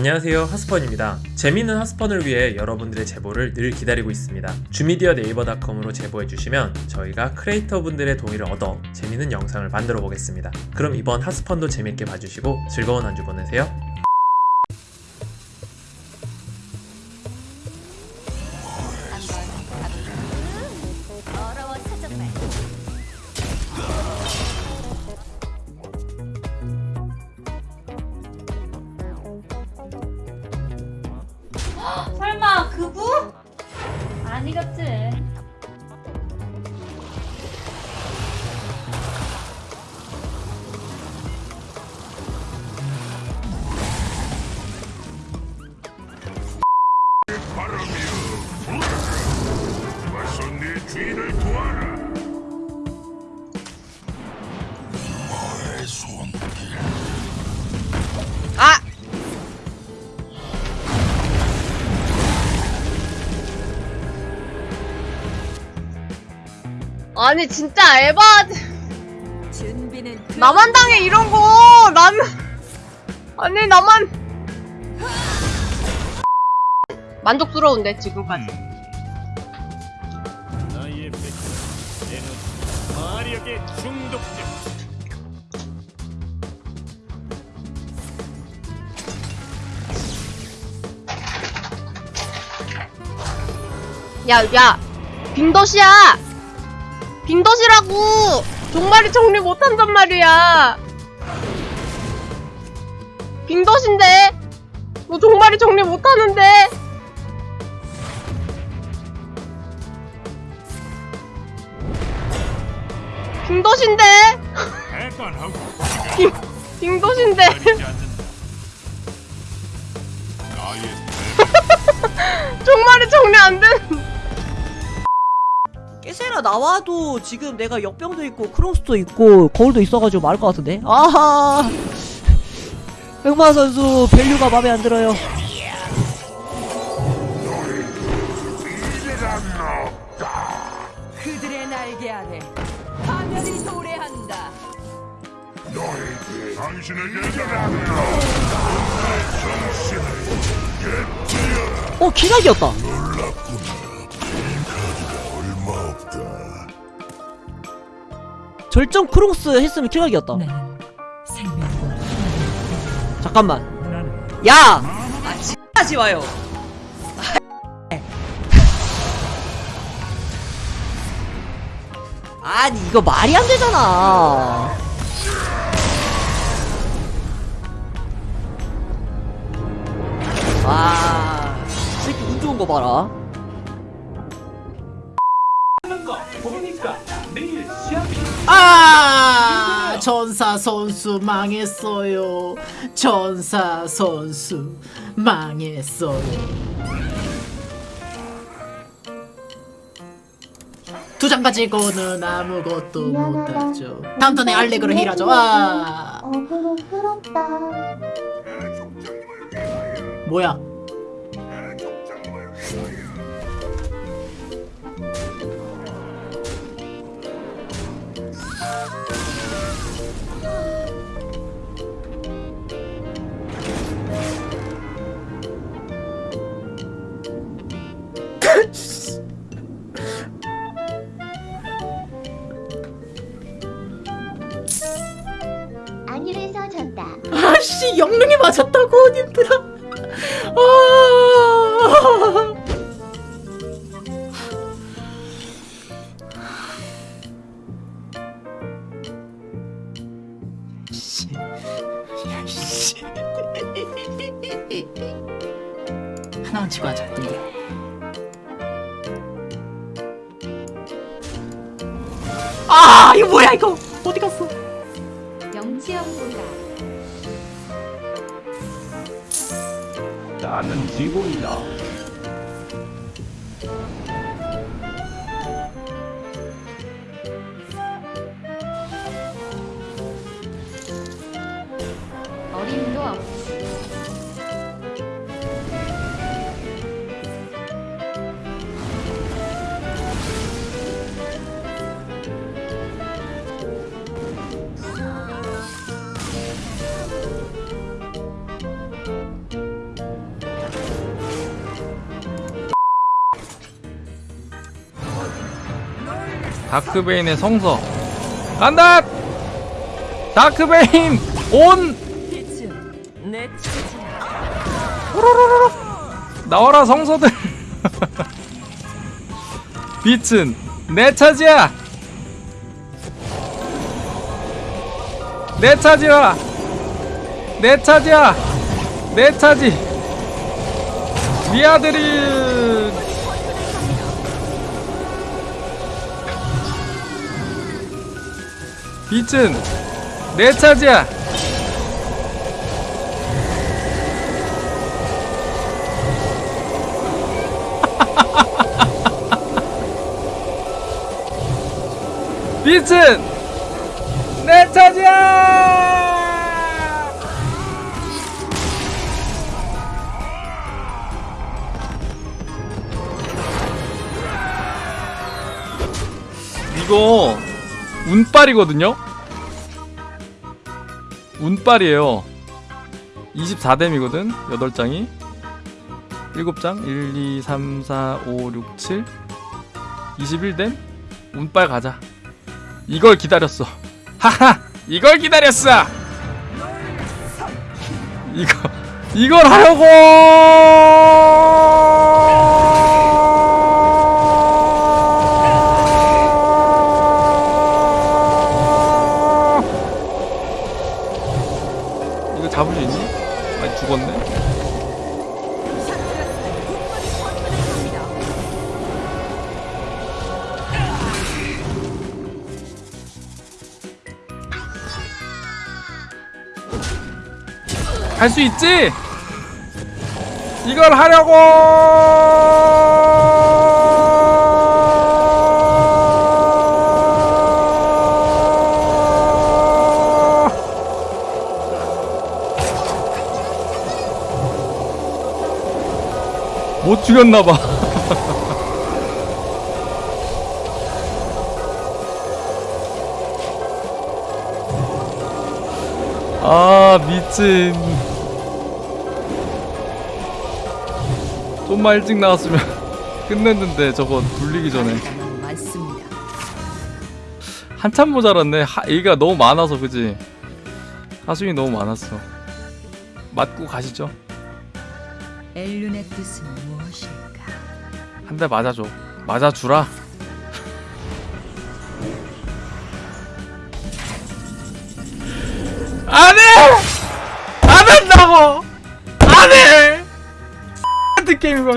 안녕하세요 하스펀입니다. 재미있는 하스펀을 위해 여러분들의 제보를 늘 기다리고 있습니다. 주미디어 네이버닷컴으로 제보해주시면 저희가 크리에이터 분들의 동의를 얻어 재미있는 영상을 만들어 보겠습니다. 그럼 이번 하스펀도 재밌게 봐주시고 즐거운 한 주 보내세요 아니겠지 아니 진짜 그 나만 당해 이런 거. 나는 아니 나만. 만족스러운데 지금까지. 야야 빙덫이야 빙덫이라고. 종말이 정리 못한단 말이야. 빙덫인데? 너 종말이 정리 못하는데? 빙덫인데? 해관하고. 빙, 빙덫인데? 가리지 않는다. 나의 종말이 정리 안 되는 깨세라 나와도 지금 내가 역병도 있고 크롱스도 있고 거울도 있어가지고 말할 것 같은데? 아하! 흑마 선수 밸류가 마음에 안 들어요. 그들의 날개 아래 파멸이 도래한다. 너에게 당신에게 어 기각이었다. 얼마 절정 크롱스 했으면 기각이었다. 잠깐만. 야! 아 하지 마요. 아니 이거 말이 안 되잖아. 와, 이 새끼 운 좋은 거 봐라. 아 전사 선수 망했어요. 전사 선수 망했어요. 두 장 가지고는 아무것도 못하죠. 다음 턴에 알렉으로 힐하죠. 아. 어그로 끌었다. 뭐야 영능이 맞았다고 님들아. 아. 하나만 치고 하자 님들아 아 이거 뭐야 이거? 어디 갔어? 영치형 본다 나는 지구이다 다크베인의 성서. 간다! 다크베인 온! 내 나와라 성서들. 빛은 내 차지야. 내 차지야. 내 차지야. 내 차지. 미아들이 빛은 내 차지야. 빛은 내 차지야! 이거 운빨이거든요 운빨이에요 24댐이거든 8장이 7장 1, 2, 3, 4, 5, 6, 7 21댐 운빨 가자 이걸 기다렸어. 하하! 이걸 기다렸어! 이거, 이걸 하려고! 잡을 수 있니? 아니, 죽었네? 할수 있지? 이걸 하려고! 못 죽였나봐. 아, 미친. 좀만 일찍 나왔으면 끝냈는데 저거 불리기 전에. 한참 모자랐네 하, 얘가 너무 많아서 그지 하수인이 너무 많았어 맞고 가시죠 엘룬의 뜻은 무엇일까? 한 대 맞아줘. 맞아주라. 안 해! 안 한다고! 안 해! 같은 게임이고